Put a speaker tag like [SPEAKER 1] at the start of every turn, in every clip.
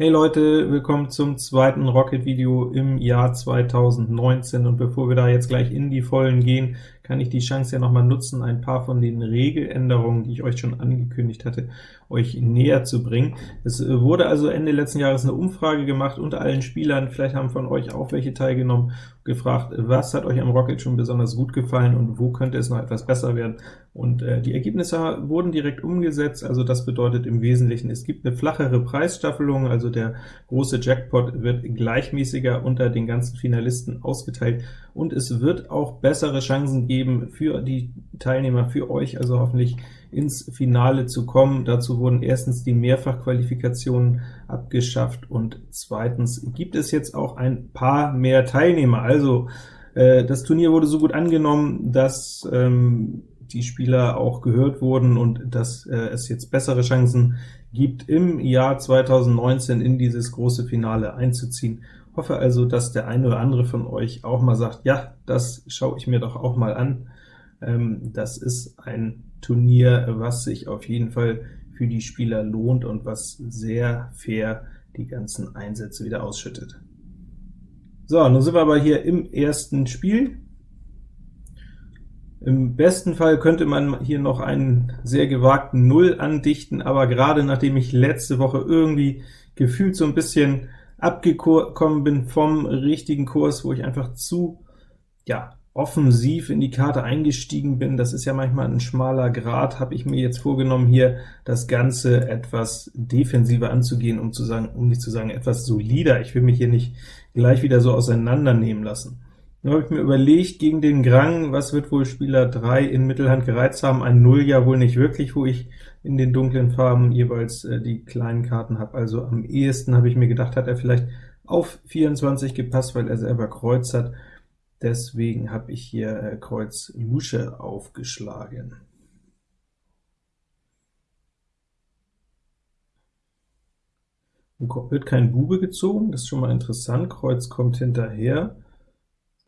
[SPEAKER 1] Hey Leute, willkommen zum zweiten Rocket-Video im Jahr 2019, und bevor wir da jetzt gleich in die Vollen gehen, kann ich die Chance ja nochmal nutzen, ein paar von den Regeländerungen, die ich euch schon angekündigt hatte, euch näher zu bringen. Es wurde also Ende letzten Jahres eine Umfrage gemacht unter allen Spielern, vielleicht haben von euch auch welche teilgenommen, gefragt, was hat euch am Rocket schon besonders gut gefallen und wo könnte es noch etwas besser werden. Und äh, die Ergebnisse wurden direkt umgesetzt, also das bedeutet im Wesentlichen, es gibt eine flachere Preisstaffelung, also der große Jackpot wird gleichmäßiger unter den ganzen Finalisten ausgeteilt, und es wird auch bessere Chancen geben für die Teilnehmer, für euch, also hoffentlich ins Finale zu kommen. Dazu wurden erstens die Mehrfachqualifikationen abgeschafft, und zweitens gibt es jetzt auch ein paar mehr Teilnehmer. Also äh, das Turnier wurde so gut angenommen, dass ähm, die Spieler auch gehört wurden und dass äh, es jetzt bessere Chancen gibt, im Jahr 2019 in dieses große Finale einzuziehen. Hoffe also, dass der eine oder andere von euch auch mal sagt, ja, das schaue ich mir doch auch mal an. Ähm, das ist ein Turnier, was sich auf jeden Fall für die Spieler lohnt und was sehr fair die ganzen Einsätze wieder ausschüttet. So, nun sind wir aber hier im ersten Spiel. Im besten Fall könnte man hier noch einen sehr gewagten Null andichten, aber gerade nachdem ich letzte Woche irgendwie gefühlt so ein bisschen abgekommen bin vom richtigen Kurs, wo ich einfach zu ja, offensiv in die Karte eingestiegen bin, das ist ja manchmal ein schmaler Grad, habe ich mir jetzt vorgenommen, hier das Ganze etwas defensiver anzugehen, um zu sagen, um nicht zu sagen, etwas solider. Ich will mich hier nicht gleich wieder so auseinandernehmen lassen. Nun habe ich mir überlegt, gegen den Grang, was wird wohl Spieler 3 in Mittelhand gereizt haben? Ein Null ja wohl nicht wirklich, wo ich in den dunklen Farben jeweils äh, die kleinen Karten habe. Also am ehesten habe ich mir gedacht, hat er vielleicht auf 24 gepasst, weil er selber Kreuz hat, Deswegen habe ich hier äh, Kreuz Lusche aufgeschlagen. Wird kein Bube gezogen, das ist schon mal interessant, Kreuz kommt hinterher,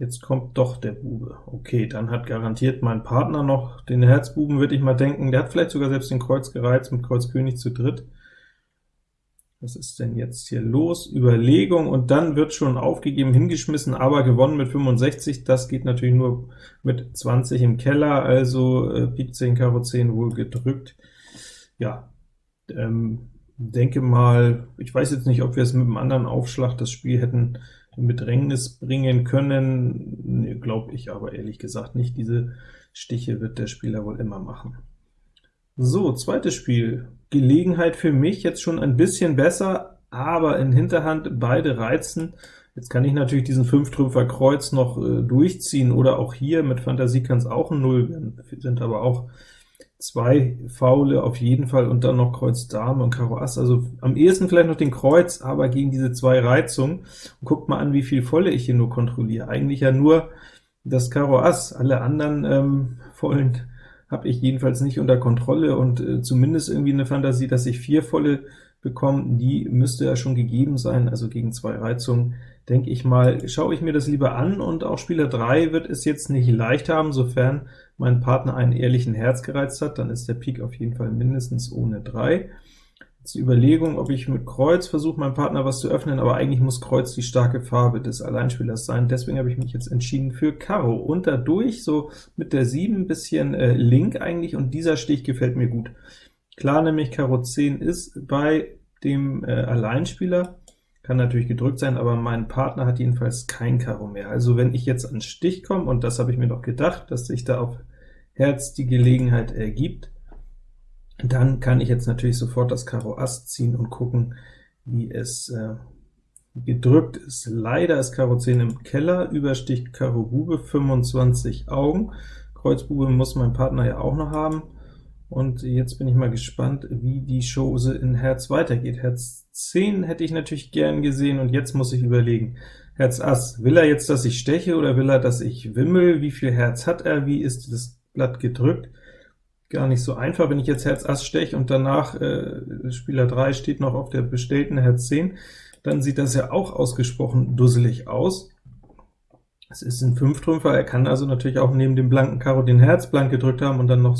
[SPEAKER 1] jetzt kommt doch der Bube. Okay, dann hat garantiert mein Partner noch den Herzbuben, würde ich mal denken, der hat vielleicht sogar selbst den Kreuz gereizt, mit Kreuz König zu dritt. Was ist denn jetzt hier los? Überlegung, und dann wird schon aufgegeben, hingeschmissen, aber gewonnen mit 65. Das geht natürlich nur mit 20 im Keller, also äh, Pik 10, Karo 10 wohl gedrückt. Ja, ähm, denke mal, ich weiß jetzt nicht, ob wir es mit einem anderen Aufschlag das Spiel hätten in Bedrängnis bringen können, glaube ich aber ehrlich gesagt nicht. Diese Stiche wird der Spieler wohl immer machen. So, zweites Spiel. Gelegenheit für mich jetzt schon ein bisschen besser, aber in Hinterhand beide reizen. Jetzt kann ich natürlich diesen 5-Trümpfer Kreuz noch äh, durchziehen, oder auch hier mit Fantasie kann es auch ein Null werden, sind aber auch zwei Faule auf jeden Fall, und dann noch Kreuz Dame und Karo Ass, also am ehesten vielleicht noch den Kreuz, aber gegen diese zwei Reizungen. Und guckt mal an, wie viel Volle ich hier nur kontrolliere. Eigentlich ja nur das Karo Ass, alle anderen ähm, Vollen habe ich jedenfalls nicht unter Kontrolle, und äh, zumindest irgendwie eine Fantasie, dass ich vier volle bekomme, die müsste ja schon gegeben sein, also gegen zwei Reizungen, denke ich mal, schaue ich mir das lieber an, und auch Spieler 3 wird es jetzt nicht leicht haben, sofern mein Partner einen ehrlichen Herz gereizt hat, dann ist der Pik auf jeden Fall mindestens ohne 3. Jetzt die Überlegung, ob ich mit Kreuz versuche, meinem Partner was zu öffnen, aber eigentlich muss Kreuz die starke Farbe des Alleinspielers sein. Deswegen habe ich mich jetzt entschieden für Karo. Und dadurch so mit der 7 ein bisschen äh, link eigentlich, und dieser Stich gefällt mir gut. Klar, nämlich Karo 10 ist bei dem äh, Alleinspieler, kann natürlich gedrückt sein, aber mein Partner hat jedenfalls kein Karo mehr. Also wenn ich jetzt an Stich komme, und das habe ich mir doch gedacht, dass sich da auf Herz die Gelegenheit ergibt, dann kann ich jetzt natürlich sofort das Karo Ass ziehen und gucken, wie es äh, gedrückt ist. Leider ist Karo 10 im Keller, Überstich Karo Bube, 25 Augen. Kreuz Bube muss mein Partner ja auch noch haben. Und jetzt bin ich mal gespannt, wie die Chose in Herz weitergeht. Herz 10 hätte ich natürlich gern gesehen, und jetzt muss ich überlegen. Herz Ass, will er jetzt, dass ich steche, oder will er, dass ich wimmel? Wie viel Herz hat er? Wie ist das Blatt gedrückt? gar nicht so einfach, wenn ich jetzt Herz Ass steche und danach äh, Spieler 3 steht noch auf der bestellten Herz 10, dann sieht das ja auch ausgesprochen dusselig aus. Es ist ein Fünftrümpfer, er kann also natürlich auch neben dem blanken Karo den Herz blank gedrückt haben und dann noch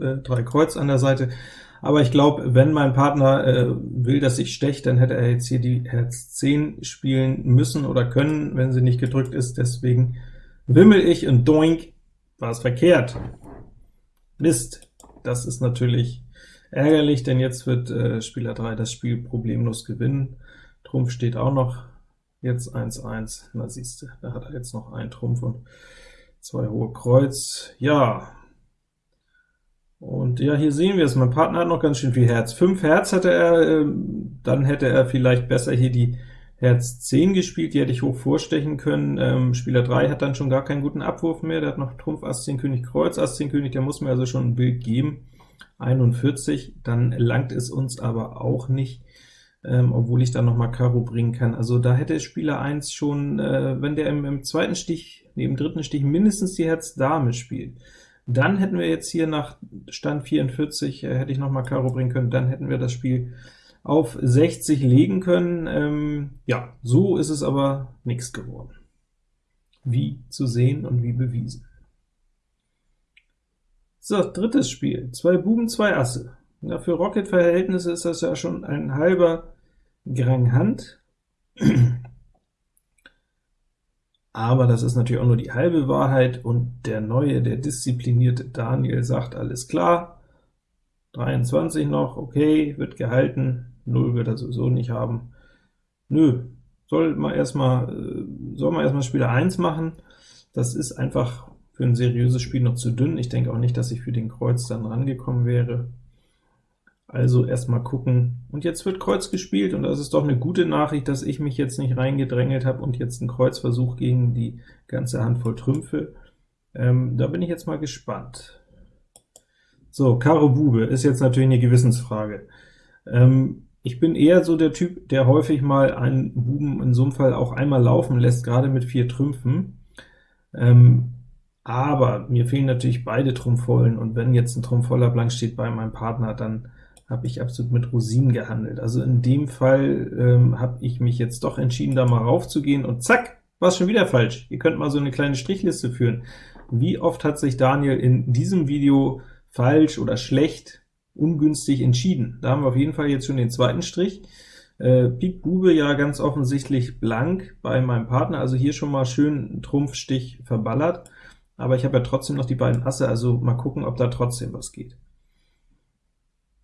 [SPEAKER 1] äh, drei Kreuz an der Seite, aber ich glaube, wenn mein Partner äh, will, dass ich steche, dann hätte er jetzt hier die Herz 10 spielen müssen oder können, wenn sie nicht gedrückt ist, deswegen wimmel ich und doink, war es verkehrt. Mist, das ist natürlich ärgerlich, denn jetzt wird äh, Spieler 3 das Spiel problemlos gewinnen. Trumpf steht auch noch, jetzt 1-1, na siehste, da hat er jetzt noch einen Trumpf und zwei hohe Kreuz. Ja, und ja, hier sehen wir es, mein Partner hat noch ganz schön viel Herz. 5 Herz hatte er, ähm, dann hätte er vielleicht besser hier die Herz 10 gespielt, die hätte ich hoch vorstechen können. Ähm, Spieler 3 hat dann schon gar keinen guten Abwurf mehr, der hat noch Trumpf, Ass 10, König, Kreuz, Ass 10, König, der muss mir also schon ein Bild geben. 41, dann langt es uns aber auch nicht, ähm, obwohl ich dann noch mal Karo bringen kann. Also da hätte Spieler 1 schon, äh, wenn der im, im zweiten Stich, neben dritten Stich mindestens die Herz Dame spielt, dann hätten wir jetzt hier nach Stand 44, äh, hätte ich noch mal Karo bringen können, dann hätten wir das Spiel auf 60 legen können. Ähm, ja, so ist es aber nichts geworden. Wie zu sehen und wie bewiesen. So, drittes Spiel. Zwei Buben, zwei Asse. Ja, für Rocket-Verhältnisse ist das ja schon ein halber Grang Hand. Aber das ist natürlich auch nur die halbe Wahrheit, und der neue, der disziplinierte Daniel sagt, alles klar, 23 noch, okay, wird gehalten, 0 wird er sowieso nicht haben. Nö, soll man erstmal äh, soll man erstmal Spieler 1 machen, das ist einfach für ein seriöses Spiel noch zu dünn. Ich denke auch nicht, dass ich für den Kreuz dann rangekommen wäre. Also erstmal gucken. Und jetzt wird Kreuz gespielt, und das ist doch eine gute Nachricht, dass ich mich jetzt nicht reingedrängelt habe und jetzt einen Kreuzversuch gegen die ganze Handvoll Trümpfe. Ähm, da bin ich jetzt mal gespannt. So, Karo Bube ist jetzt natürlich eine Gewissensfrage. Ähm, ich bin eher so der Typ, der häufig mal einen Buben in so einem Fall auch einmal laufen lässt, gerade mit vier Trümpfen. Ähm, aber mir fehlen natürlich beide Trumpfvollen, und wenn jetzt ein Trumpf voller Blank steht bei meinem Partner, dann habe ich absolut mit Rosinen gehandelt. Also in dem Fall ähm, habe ich mich jetzt doch entschieden, da mal raufzugehen, und zack, war es schon wieder falsch. Ihr könnt mal so eine kleine Strichliste führen. Wie oft hat sich Daniel in diesem Video falsch oder schlecht, ungünstig entschieden? Da haben wir auf jeden Fall jetzt schon den zweiten Strich. Äh, Pik Bube ja ganz offensichtlich blank bei meinem Partner, also hier schon mal schön Trumpfstich verballert, aber ich habe ja trotzdem noch die beiden Asse, also mal gucken, ob da trotzdem was geht.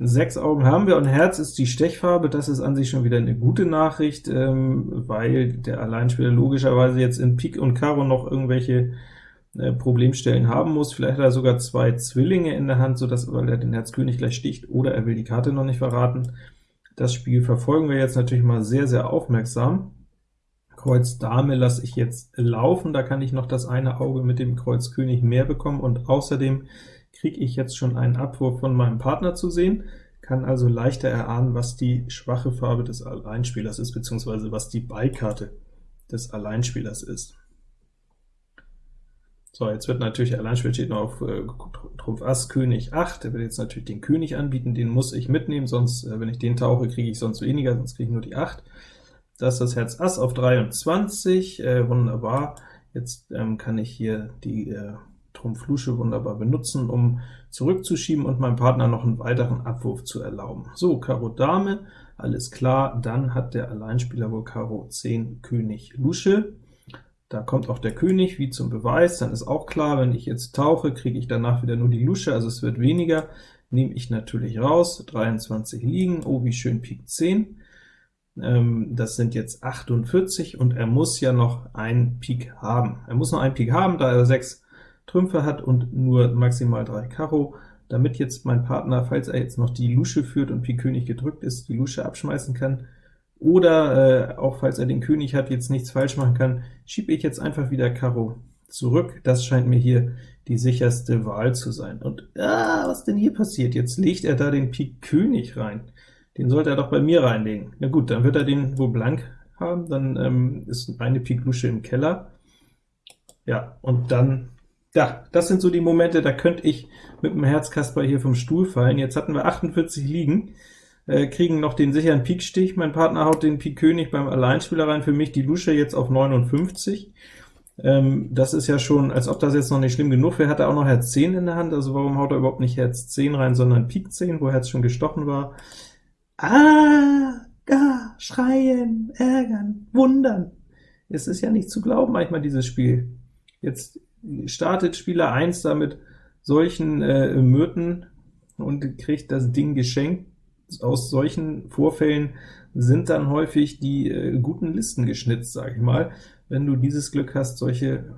[SPEAKER 1] Sechs Augen haben wir, und Herz ist die Stechfarbe, das ist an sich schon wieder eine gute Nachricht, ähm, weil der Alleinspieler logischerweise jetzt in Pik und Karo noch irgendwelche äh, Problemstellen haben muss. Vielleicht hat er sogar zwei Zwillinge in der Hand, sodass, weil er den Herz König gleich sticht, oder er will die Karte noch nicht verraten. Das Spiel verfolgen wir jetzt natürlich mal sehr, sehr aufmerksam. Kreuz Dame lasse ich jetzt laufen, da kann ich noch das eine Auge mit dem Kreuz König mehr bekommen, und außerdem kriege ich jetzt schon einen Abwurf von meinem Partner zu sehen, kann also leichter erahnen, was die schwache Farbe des Alleinspielers ist, beziehungsweise was die Beikarte des Alleinspielers ist. So, jetzt wird natürlich Alleinspieler steht noch auf äh, Trumpf Ass, König 8, der wird jetzt natürlich den König anbieten, den muss ich mitnehmen, sonst, äh, wenn ich den tauche, kriege ich sonst weniger, sonst kriege ich nur die 8. Das ist das Herz Ass auf 23, äh, wunderbar. Jetzt ähm, kann ich hier die äh, Trumpf wunderbar benutzen, um zurückzuschieben und meinem Partner noch einen weiteren Abwurf zu erlauben. So, Karo Dame, alles klar, dann hat der Alleinspieler wohl Karo 10 König Lusche. Da kommt auch der König wie zum Beweis, dann ist auch klar, wenn ich jetzt tauche, kriege ich danach wieder nur die Lusche, also es wird weniger, nehme ich natürlich raus, 23 liegen, oh wie schön Pik 10, ähm, das sind jetzt 48, und er muss ja noch ein Pik haben. Er muss noch ein Pik haben, da er 6 Trümpfe hat und nur maximal 3 Karo, damit jetzt mein Partner, falls er jetzt noch die Lusche führt und Pik König gedrückt ist, die Lusche abschmeißen kann, oder äh, auch falls er den König hat, jetzt nichts falsch machen kann, schiebe ich jetzt einfach wieder Karo zurück. Das scheint mir hier die sicherste Wahl zu sein. Und ah, was denn hier passiert? Jetzt legt er da den Pik König rein. Den sollte er doch bei mir reinlegen. Na gut, dann wird er den wohl blank haben, dann ähm, ist eine Pik Lusche im Keller. Ja, und dann ja, das sind so die Momente, da könnte ich mit dem Herzkasper hier vom Stuhl fallen. Jetzt hatten wir 48 liegen, äh, kriegen noch den sicheren Pikstich. Mein Partner haut den Pik König beim Alleinspieler rein, für mich die Lusche jetzt auf 59. Ähm, das ist ja schon, als ob das jetzt noch nicht schlimm genug wäre, hat er auch noch Herz 10 in der Hand, also warum haut er überhaupt nicht Herz 10 rein, sondern Pik 10, wo Herz schon gestochen war? Ah, gar, schreien, ärgern, wundern. Es ist ja nicht zu glauben manchmal, dieses Spiel. Jetzt startet Spieler 1 damit solchen äh, Myrten und kriegt das Ding geschenkt. Aus solchen Vorfällen sind dann häufig die äh, guten Listen geschnitzt, sage ich mal, wenn du dieses Glück hast, solche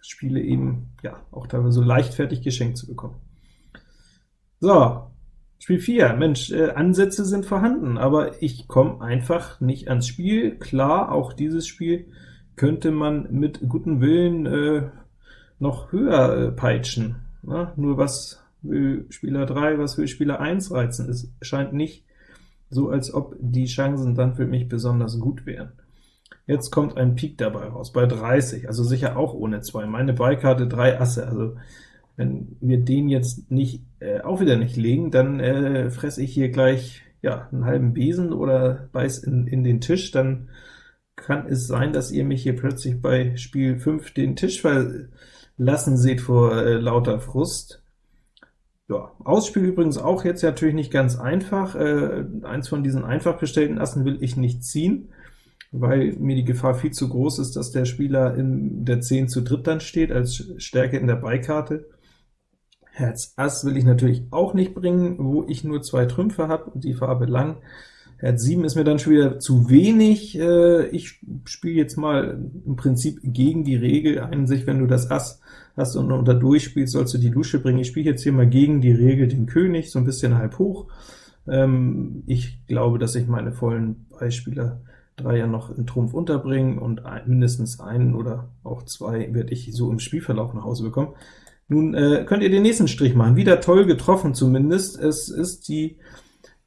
[SPEAKER 1] Spiele eben ja auch teilweise so leichtfertig geschenkt zu bekommen. So, Spiel 4, Mensch, äh, Ansätze sind vorhanden, aber ich komme einfach nicht ans Spiel. Klar, auch dieses Spiel könnte man mit gutem Willen äh, noch höher äh, peitschen. Ne? Nur was will Spieler 3, was will Spieler 1 reizen? Es scheint nicht so, als ob die Chancen dann für mich besonders gut wären. Jetzt kommt ein Pik dabei raus, bei 30, also sicher auch ohne 2. Meine Beikarte 3 Asse, also wenn wir den jetzt nicht äh, auch wieder nicht legen, dann äh, fresse ich hier gleich ja, einen halben Besen oder beiß in, in den Tisch, dann kann es sein, dass ihr mich hier plötzlich bei Spiel 5 den Tisch verlassen seht vor äh, lauter Frust. Ja, Ausspiel übrigens auch jetzt natürlich nicht ganz einfach. Äh, eins von diesen einfach gestellten Assen will ich nicht ziehen, weil mir die Gefahr viel zu groß ist, dass der Spieler in der 10 zu dritt dann steht, als Stärke in der Beikarte. Herz Ass will ich natürlich auch nicht bringen, wo ich nur zwei Trümpfe habe und die Farbe lang. Herz 7 ist mir dann schon wieder zu wenig. Äh, ich spiele jetzt mal im Prinzip gegen die Regel ein, sich, wenn du das Ass hast und unter durchspielst, sollst du die Lusche bringen. Ich spiele jetzt hier mal gegen die Regel den König, so ein bisschen halb hoch. Ähm, ich glaube, dass ich meine vollen Beispieler ja noch in Trumpf unterbringen, und mindestens einen oder auch zwei werde ich so im Spielverlauf nach Hause bekommen. Nun äh, könnt ihr den nächsten Strich machen. Wieder toll getroffen zumindest. Es ist die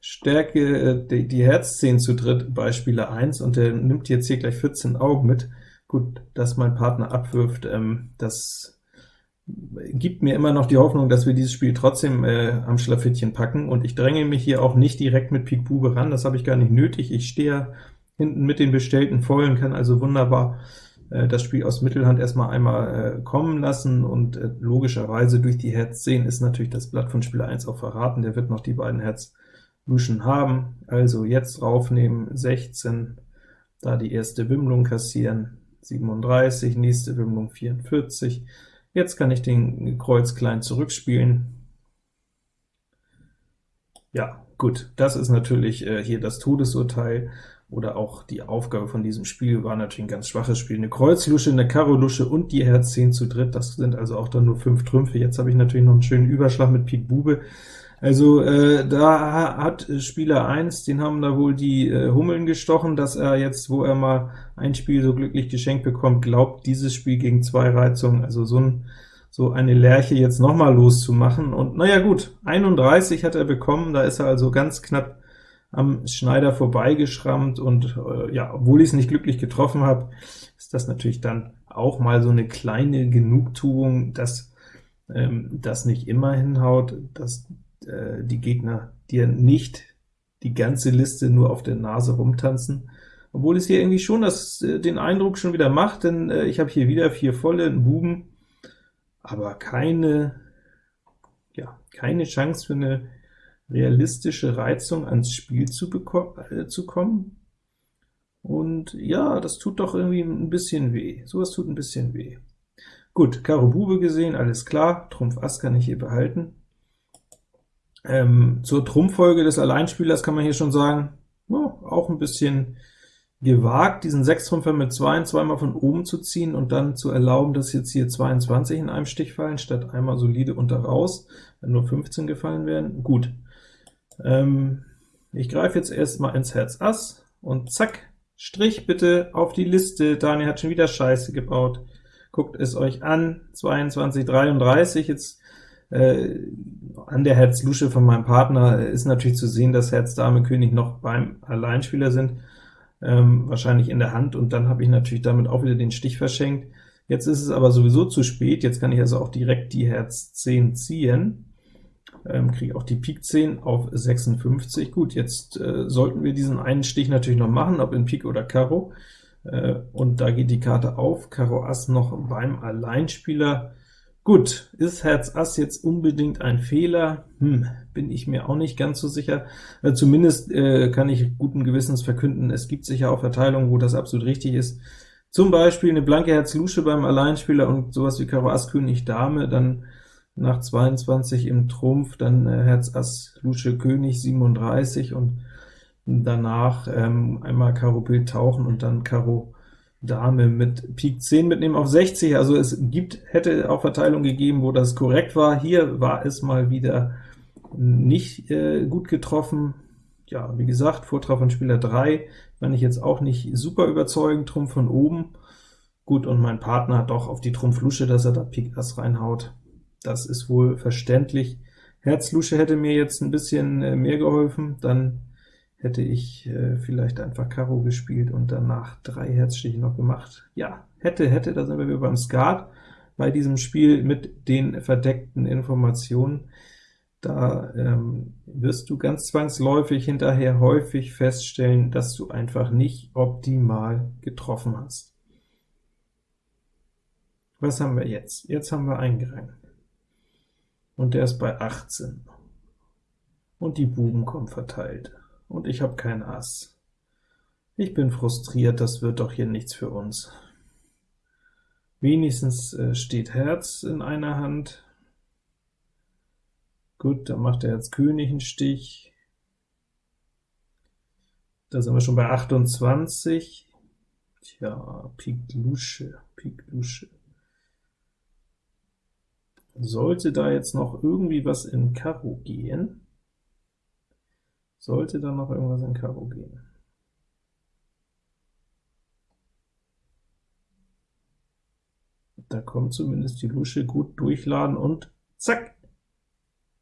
[SPEAKER 1] Stärke, äh, die, die Herz 10 zu dritt bei Spieler 1, und der nimmt jetzt hier gleich 14 Augen mit. Gut, dass mein Partner abwirft, ähm, das gibt mir immer noch die Hoffnung, dass wir dieses Spiel trotzdem äh, am Schlafittchen packen, und ich dränge mich hier auch nicht direkt mit Pik Bube ran, das habe ich gar nicht nötig. Ich stehe hinten mit den bestellten Vollen, kann also wunderbar äh, das Spiel aus Mittelhand erstmal einmal äh, kommen lassen, und äh, logischerweise durch die Herz 10 ist natürlich das Blatt von Spieler 1 auch verraten, der wird noch die beiden Herz Luschen haben. Also jetzt raufnehmen, 16, da die erste Wimmlung kassieren, 37, nächste Wimmlung 44. Jetzt kann ich den Kreuz klein zurückspielen. Ja, gut, das ist natürlich äh, hier das Todesurteil oder auch die Aufgabe von diesem Spiel war natürlich ein ganz schwaches Spiel. Eine Kreuzlusche, eine Karo-Lusche und die Herz 10 zu dritt, das sind also auch dann nur fünf Trümpfe. Jetzt habe ich natürlich noch einen schönen Überschlag mit Pik Bube. Also äh, da hat Spieler 1, den haben da wohl die äh, Hummeln gestochen, dass er jetzt, wo er mal ein Spiel so glücklich geschenkt bekommt, glaubt, dieses Spiel gegen zwei Reizungen, also so, ein, so eine Lerche jetzt nochmal loszumachen. Und naja gut, 31 hat er bekommen, da ist er also ganz knapp am Schneider vorbeigeschrammt, und äh, ja, obwohl ich es nicht glücklich getroffen habe, ist das natürlich dann auch mal so eine kleine Genugtuung, dass ähm, das nicht immer hinhaut, dass äh, die Gegner dir nicht die ganze Liste nur auf der Nase rumtanzen, obwohl es hier irgendwie schon das, äh, den Eindruck schon wieder macht, denn äh, ich habe hier wieder vier volle, einen Buben, aber keine, ja, keine Chance für eine realistische Reizung ans Spiel zu, äh, zu kommen. Und ja, das tut doch irgendwie ein bisschen weh. Sowas tut ein bisschen weh. Gut, Karo Bube gesehen, alles klar, Trumpf Ass kann ich hier behalten. Ähm, zur Trumpffolge des Alleinspielers kann man hier schon sagen, oh, auch ein bisschen gewagt, diesen Sechstrümpfer mit 2 zweimal von oben zu ziehen und dann zu erlauben, dass jetzt hier 22 in einem Stich fallen, statt einmal solide unter raus, wenn nur 15 gefallen wären. Gut, ähm, ich greife jetzt erstmal ins Herz Ass, und zack, Strich bitte auf die Liste. Daniel hat schon wieder Scheiße gebaut. Guckt es euch an, 22, 33, jetzt an der Herz-Lusche von meinem Partner ist natürlich zu sehen, dass Herz, Dame, König noch beim Alleinspieler sind, ähm, wahrscheinlich in der Hand, und dann habe ich natürlich damit auch wieder den Stich verschenkt. Jetzt ist es aber sowieso zu spät, jetzt kann ich also auch direkt die Herz 10 ziehen, ähm, kriege auch die Pik 10 auf 56. Gut, jetzt äh, sollten wir diesen einen Stich natürlich noch machen, ob in Pik oder Karo. äh, und da geht die Karte auf, Karo Ass noch beim Alleinspieler. Gut, ist Herz Ass jetzt unbedingt ein Fehler? Hm, bin ich mir auch nicht ganz so sicher. Äh, zumindest äh, kann ich guten Gewissens verkünden, es gibt sicher auch Verteilungen, wo das absolut richtig ist. Zum Beispiel eine blanke Herz Lusche beim Alleinspieler und sowas wie Karo Ass König Dame, dann nach 22 im Trumpf, dann äh, Herz Ass Lusche König 37 und danach ähm, einmal Karo Bild tauchen und dann Karo Dame mit Pik 10 mitnehmen auf 60, also es gibt, hätte auch Verteilung gegeben, wo das korrekt war. Hier war es mal wieder nicht äh, gut getroffen. Ja, wie gesagt, Vortrag von Spieler 3 fand ich jetzt auch nicht super überzeugend, Trumpf von oben. Gut, und mein Partner hat doch auf die Trumpf Lusche, dass er da Pik Ass reinhaut. Das ist wohl verständlich. Herz Lusche hätte mir jetzt ein bisschen äh, mehr geholfen, dann hätte ich äh, vielleicht einfach Karo gespielt und danach drei Herzstiche noch gemacht. Ja, hätte, hätte, da sind wir beim Skat, bei diesem Spiel mit den verdeckten Informationen. Da ähm, wirst du ganz zwangsläufig hinterher häufig feststellen, dass du einfach nicht optimal getroffen hast. Was haben wir jetzt? Jetzt haben wir einen Grang. Und der ist bei 18. Und die Buben kommen verteilt und ich habe kein Ass. Ich bin frustriert, das wird doch hier nichts für uns. Wenigstens äh, steht Herz in einer Hand. Gut, dann macht er jetzt König einen Stich. Da sind wir schon bei 28. Tja, Pik Lusche, Pik Lusche. Sollte da jetzt noch irgendwie was in Karo gehen, sollte dann noch irgendwas in Karo gehen. Da kommt zumindest die Lusche gut durchladen und zack!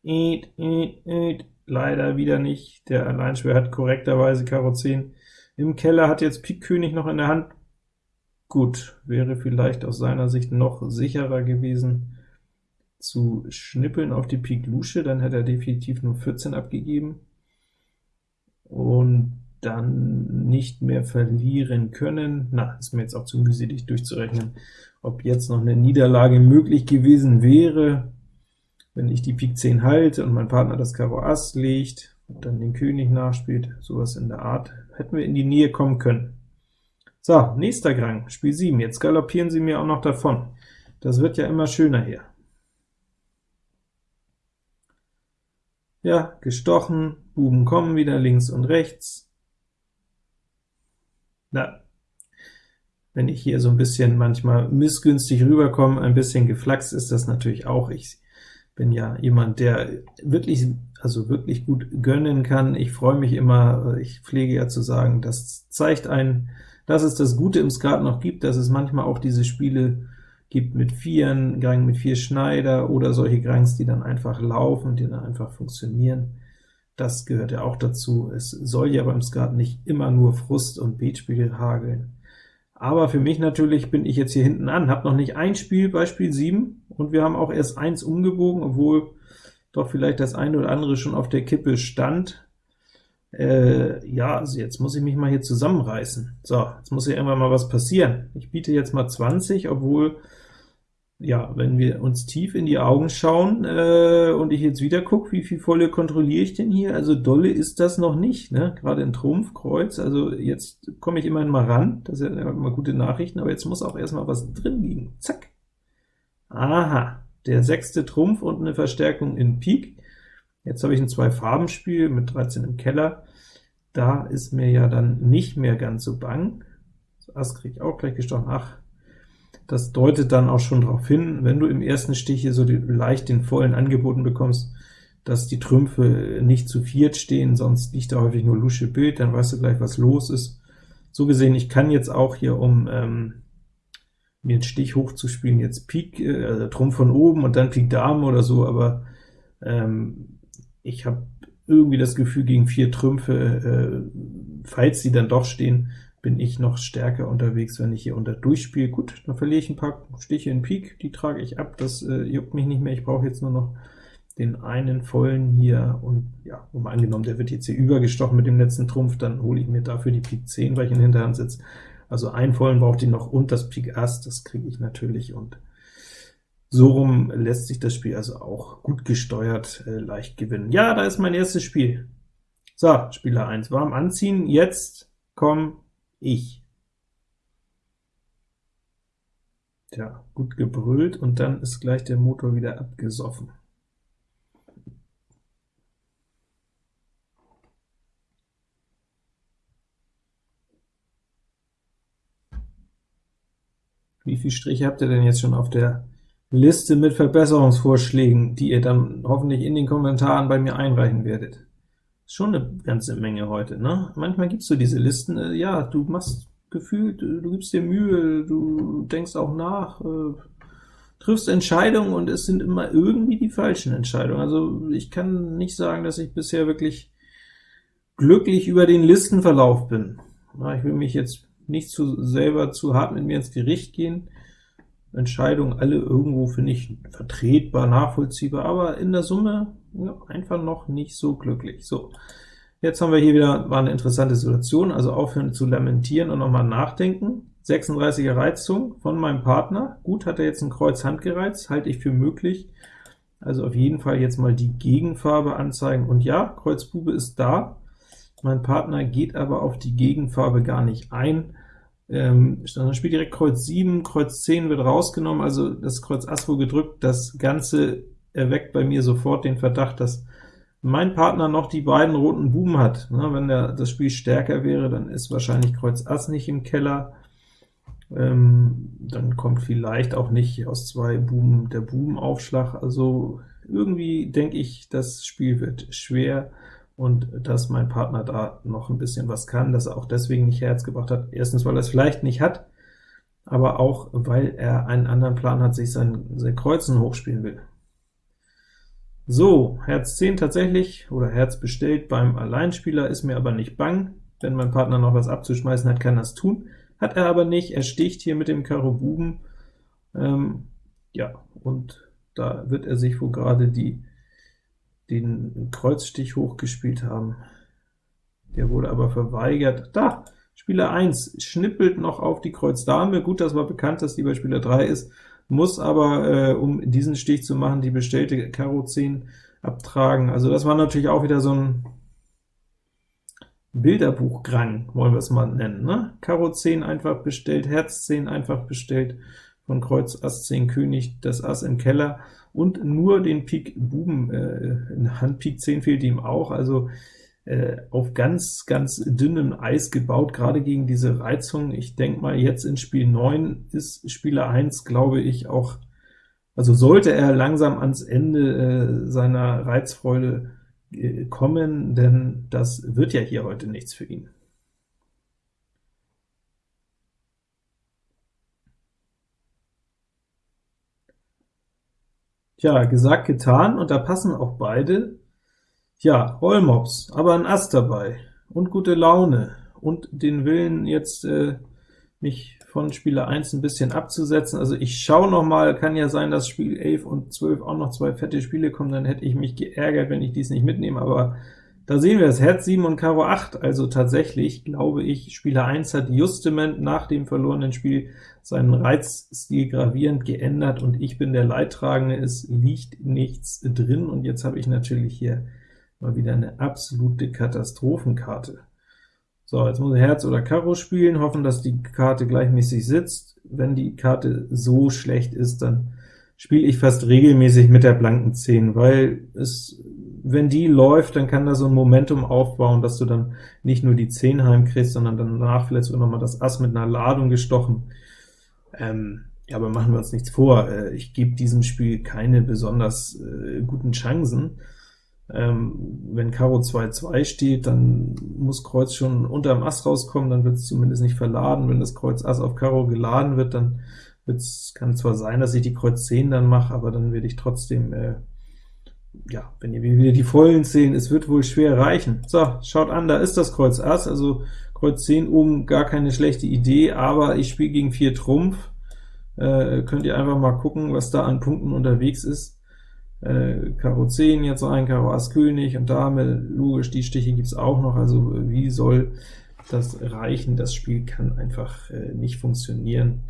[SPEAKER 1] Eet, eet, eet. Leider wieder nicht. Der Alleinschwer hat korrekterweise Karo 10. Im Keller hat jetzt Pik König noch in der Hand. Gut, wäre vielleicht aus seiner Sicht noch sicherer gewesen zu schnippeln auf die Pik Lusche, dann hätte er definitiv nur 14 abgegeben und dann nicht mehr verlieren können. Na, ist mir jetzt auch zu mühselig durchzurechnen, ob jetzt noch eine Niederlage möglich gewesen wäre, wenn ich die Pik 10 halte und mein Partner das Karo Ass legt und dann den König nachspielt, sowas in der Art, hätten wir in die Nähe kommen können. So, nächster Grang, Spiel 7, jetzt galoppieren sie mir auch noch davon. Das wird ja immer schöner hier. Ja, gestochen, Buben kommen wieder links und rechts. Na, wenn ich hier so ein bisschen manchmal missgünstig rüberkomme, ein bisschen geflaxt ist das natürlich auch. Ich bin ja jemand, der wirklich, also wirklich gut gönnen kann. Ich freue mich immer, ich pflege ja zu sagen, das zeigt einen, dass es das Gute im Skat noch gibt, dass es manchmal auch diese Spiele gibt mit Vieren, Gang mit vier Schneider oder solche Grangs, die dann einfach laufen, die dann einfach funktionieren. Das gehört ja auch dazu. Es soll ja beim Skat nicht immer nur Frust und Beatspiel hageln. Aber für mich natürlich bin ich jetzt hier hinten an, habe noch nicht ein Spiel bei Spiel 7, und wir haben auch erst eins umgebogen, obwohl doch vielleicht das eine oder andere schon auf der Kippe stand. Äh, ja, also jetzt muss ich mich mal hier zusammenreißen. So, jetzt muss hier irgendwann mal was passieren. Ich biete jetzt mal 20, obwohl ja, wenn wir uns tief in die Augen schauen äh, und ich jetzt wieder gucke, wie viel Volle kontrolliere ich denn hier? Also dolle ist das noch nicht, ne? gerade in Trumpf, Kreuz, also jetzt komme ich immerhin mal ran, das sind ja immer gute Nachrichten, aber jetzt muss auch erstmal was drin liegen. Zack! Aha, der sechste Trumpf und eine Verstärkung in Pik. Jetzt habe ich ein Zwei-Farben-Spiel mit 13 im Keller. Da ist mir ja dann nicht mehr ganz so bang. Das Ass kriege ich auch gleich gestochen. Ach, das deutet dann auch schon darauf hin, wenn du im ersten Stich hier so die, leicht den vollen angeboten bekommst, dass die Trümpfe nicht zu viert stehen, sonst liegt da häufig nur Lusche Bild, dann weißt du gleich, was los ist. So gesehen, ich kann jetzt auch hier, um ähm, mir einen Stich hochzuspielen, jetzt Pik, äh, also Trumpf von oben und dann Pik Dame oder so, aber ähm, ich habe irgendwie das Gefühl, gegen vier Trümpfe, äh, falls sie dann doch stehen, bin ich noch stärker unterwegs, wenn ich hier unter durchspiele. Gut, dann verliere ich ein paar Stiche in Pik, die trage ich ab, das äh, juckt mich nicht mehr, ich brauche jetzt nur noch den einen vollen hier, und ja, um angenommen, der wird jetzt hier übergestochen mit dem letzten Trumpf, dann hole ich mir dafür die Pik 10, weil ich in der Hinterhand sitze. Also einen vollen braucht die noch und das Pik Ass, das kriege ich natürlich, und so rum lässt sich das Spiel also auch gut gesteuert äh, leicht gewinnen. Ja, da ist mein erstes Spiel. So, Spieler 1, warm anziehen, jetzt komm ich. Tja, gut gebrüllt, und dann ist gleich der Motor wieder abgesoffen. Wie viele Striche habt ihr denn jetzt schon auf der Liste mit Verbesserungsvorschlägen, die ihr dann hoffentlich in den Kommentaren bei mir einreichen werdet? Schon eine ganze Menge heute, ne? Manchmal gibst du diese Listen, äh, ja, du machst gefühlt, äh, du gibst dir Mühe, du denkst auch nach, äh, triffst Entscheidungen, und es sind immer irgendwie die falschen Entscheidungen. Also ich kann nicht sagen, dass ich bisher wirklich glücklich über den Listenverlauf bin. Na, ich will mich jetzt nicht zu selber zu hart mit mir ins Gericht gehen. Entscheidungen alle irgendwo finde ich vertretbar, nachvollziehbar, aber in der Summe ja, einfach noch nicht so glücklich. So, jetzt haben wir hier wieder war eine interessante Situation, also aufhören zu lamentieren und nochmal nachdenken. 36er Reizung von meinem Partner. Gut, hat er jetzt ein Kreuz Hand gereizt, halte ich für möglich. Also auf jeden Fall jetzt mal die Gegenfarbe anzeigen. Und ja, Kreuz Bube ist da. Mein Partner geht aber auf die Gegenfarbe gar nicht ein. Ähm, dann spielt direkt Kreuz 7, Kreuz 10 wird rausgenommen, also das Kreuz Ass wohl gedrückt. Das Ganze erweckt bei mir sofort den Verdacht, dass mein Partner noch die beiden roten Buben hat. Na, wenn der, das Spiel stärker wäre, dann ist wahrscheinlich Kreuz Ass nicht im Keller. Ähm, dann kommt vielleicht auch nicht aus zwei Buben der Bubenaufschlag. Also irgendwie denke ich, das Spiel wird schwer und dass mein Partner da noch ein bisschen was kann, dass er auch deswegen nicht Herz gebracht hat. Erstens, weil er es vielleicht nicht hat, aber auch, weil er einen anderen Plan hat, sich sein, sein Kreuzen hochspielen will. So, Herz 10 tatsächlich, oder Herz bestellt beim Alleinspieler, ist mir aber nicht bang. Wenn mein Partner noch was abzuschmeißen hat, kann er es tun. Hat er aber nicht, er sticht hier mit dem Karo Buben, ähm, ja, und da wird er sich wohl gerade die den Kreuzstich hochgespielt haben. Der wurde aber verweigert. Da! Spieler 1 schnippelt noch auf die Kreuz Dame. Gut, das war bekannt, dass die bei Spieler 3 ist, muss aber, äh, um diesen Stich zu machen, die bestellte Karo 10 abtragen. Also das war natürlich auch wieder so ein Bilderbuchgrang, wollen wir es mal nennen. Ne? Karo 10 einfach bestellt, Herz 10 einfach bestellt, von Kreuz Ass 10 König, das Ass im Keller, und nur den Pik Buben, äh, Hand Pik 10 fehlt ihm auch, also äh, auf ganz, ganz dünnem Eis gebaut, gerade gegen diese Reizung. Ich denke mal, jetzt in Spiel 9 ist Spieler 1, glaube ich, auch, also sollte er langsam ans Ende äh, seiner Reizfreude äh, kommen, denn das wird ja hier heute nichts für ihn. Tja, gesagt, getan, und da passen auch beide. Ja, Rollmops, aber ein Ass dabei, und gute Laune, und den Willen jetzt äh, mich von Spieler 1 ein bisschen abzusetzen. Also ich schaue noch mal, kann ja sein, dass Spiel 11 und 12 auch noch zwei fette Spiele kommen, dann hätte ich mich geärgert, wenn ich dies nicht mitnehme, aber da sehen wir es, Herz 7 und Karo 8, also tatsächlich glaube ich, Spieler 1 hat justement nach dem verlorenen Spiel seinen Reizstil gravierend geändert, und ich bin der Leidtragende, es liegt nichts drin, und jetzt habe ich natürlich hier mal wieder eine absolute Katastrophenkarte. So, jetzt muss ich Herz oder Karo spielen, hoffen, dass die Karte gleichmäßig sitzt. Wenn die Karte so schlecht ist, dann spiele ich fast regelmäßig mit der blanken 10, weil es wenn die läuft, dann kann da so ein Momentum aufbauen, dass du dann nicht nur die 10 heimkriegst, sondern danach vielleicht sogar noch mal das Ass mit einer Ladung gestochen. Ähm, aber machen wir uns nichts vor, äh, ich gebe diesem Spiel keine besonders äh, guten Chancen. Ähm, wenn Karo 2-2 steht, dann muss Kreuz schon unterm Ass rauskommen, dann wird es zumindest nicht verladen. Wenn das Kreuz Ass auf Karo geladen wird, dann wird's, kann zwar sein, dass ich die Kreuz 10 dann mache, aber dann werde ich trotzdem äh, ja, wenn ihr wieder die vollen sehen, es wird wohl schwer reichen. So, schaut an, da ist das Kreuz Ass, also Kreuz 10 oben gar keine schlechte Idee, aber ich spiele gegen 4 Trumpf. Äh, könnt ihr einfach mal gucken, was da an Punkten unterwegs ist. Äh, Karo 10 jetzt rein, Karo Ass König und Dame, logisch, die Stiche gibt's auch noch, also wie soll das reichen. Das Spiel kann einfach äh, nicht funktionieren.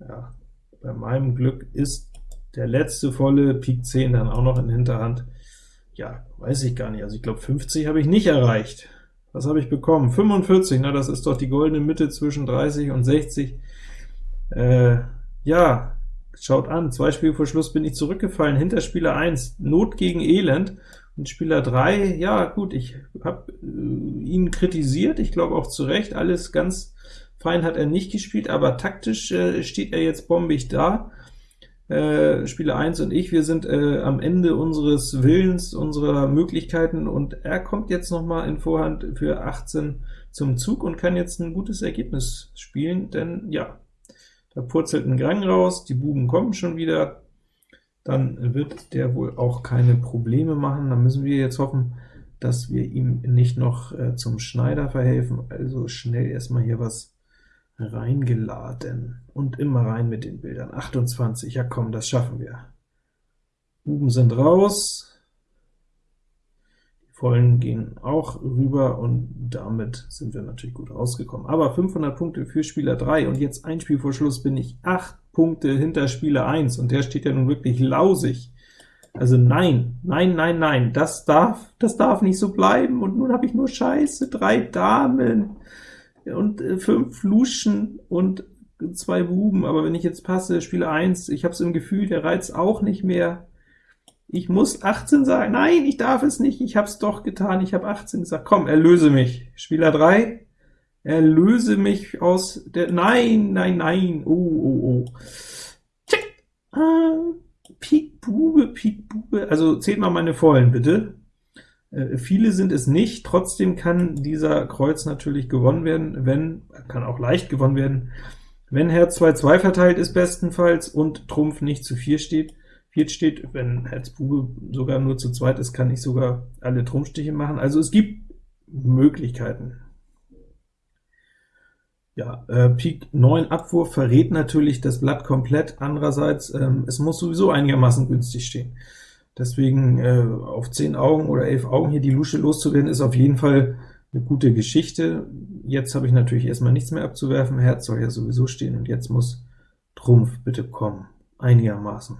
[SPEAKER 1] Ja, bei meinem Glück ist der letzte volle Pik 10 dann auch noch in Hinterhand. Ja, weiß ich gar nicht. Also ich glaube 50 habe ich nicht erreicht. Was habe ich bekommen? 45, na das ist doch die goldene Mitte zwischen 30 und 60. Äh, ja, schaut an, zwei Spiele vor Schluss bin ich zurückgefallen, hinter Spieler 1, Not gegen Elend, und Spieler 3, ja gut, ich habe äh, ihn kritisiert, ich glaube auch zu Recht, alles ganz fein hat er nicht gespielt, aber taktisch äh, steht er jetzt bombig da. Äh, Spieler 1 und ich, wir sind äh, am Ende unseres Willens, unserer Möglichkeiten, und er kommt jetzt noch mal in Vorhand für 18 zum Zug und kann jetzt ein gutes Ergebnis spielen, denn ja, da purzelt ein Gang raus, die Buben kommen schon wieder, dann wird der wohl auch keine Probleme machen. Dann müssen wir jetzt hoffen, dass wir ihm nicht noch äh, zum Schneider verhelfen, also schnell erstmal hier was reingeladen und immer rein mit den Bildern. 28, ja komm, das schaffen wir. Buben sind raus, Vollen gehen auch rüber, und damit sind wir natürlich gut rausgekommen. Aber 500 Punkte für Spieler 3, und jetzt ein Spiel vor Schluss bin ich 8 Punkte hinter Spieler 1, und der steht ja nun wirklich lausig. Also nein, nein, nein, nein, das darf, das darf nicht so bleiben, und nun habe ich nur Scheiße, drei Damen und äh, fünf Luschen und zwei Buben, aber wenn ich jetzt passe, Spieler 1, ich habe es im Gefühl, der Reiz auch nicht mehr, ich muss 18 sagen, nein, ich darf es nicht, ich habe es doch getan, ich habe 18 gesagt, komm, erlöse mich. Spieler 3, erlöse mich aus der, nein, nein, nein, oh, oh, oh. Check. Ah, Pik Bube, Pik Bube, also zählt mal meine Vollen, bitte. Äh, viele sind es nicht, trotzdem kann dieser Kreuz natürlich gewonnen werden, wenn, kann auch leicht gewonnen werden, wenn Herz 2-2 verteilt ist bestenfalls und Trumpf nicht zu 4 steht. Viert steht, wenn Herz Bube sogar nur zu zweit ist, kann ich sogar alle Trumpfstiche machen. Also es gibt Möglichkeiten. Ja, äh, Pik 9 Abwurf verrät natürlich das Blatt komplett, andererseits, ähm, es muss sowieso einigermaßen günstig stehen. Deswegen äh, auf 10 Augen oder 11 Augen hier die Lusche loszuwerden, ist auf jeden Fall eine gute Geschichte. Jetzt habe ich natürlich erstmal nichts mehr abzuwerfen, Herz soll ja sowieso stehen, und jetzt muss Trumpf bitte kommen, einigermaßen.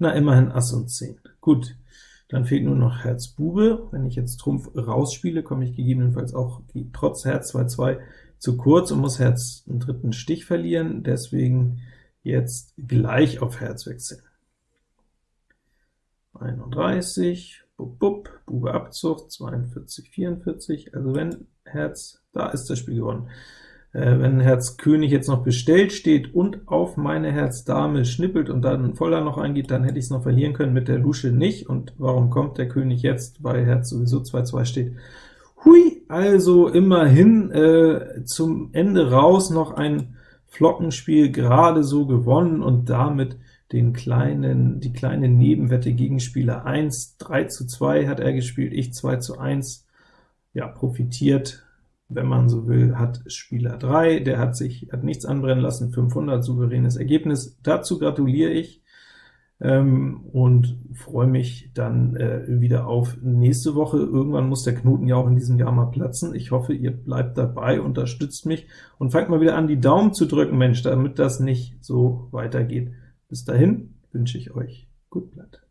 [SPEAKER 1] Na, immerhin Ass und 10. Gut, dann fehlt nur noch Herz Bube. Wenn ich jetzt Trumpf rausspiele, komme ich gegebenenfalls auch trotz Herz 2-2 zu kurz und muss Herz einen dritten Stich verlieren, deswegen jetzt gleich auf Herz wechseln. 31, bub, bub, Bube Abzug, 42, 44, also wenn Herz, da ist das Spiel gewonnen. Äh, wenn Herz König jetzt noch bestellt steht und auf meine Herz Dame schnippelt und dann Voller noch eingeht, dann hätte ich es noch verlieren können, mit der Lusche nicht. Und warum kommt der König jetzt, weil Herz sowieso 2-2 steht? Hui, also immerhin äh, zum Ende raus noch ein Flockenspiel gerade so gewonnen und damit den kleinen, die kleine Nebenwette gegen Spieler 1. 3 zu 2 hat er gespielt, ich 2 zu 1. Ja, profitiert wenn man so will, hat Spieler 3, der hat sich hat nichts anbrennen lassen, 500, souveränes Ergebnis. Dazu gratuliere ich ähm, und freue mich dann äh, wieder auf nächste Woche. Irgendwann muss der Knoten ja auch in diesem Jahr mal platzen. Ich hoffe, ihr bleibt dabei, unterstützt mich und fangt mal wieder an, die Daumen zu drücken, Mensch, damit das nicht so weitergeht. Bis dahin wünsche ich euch gut Blatt.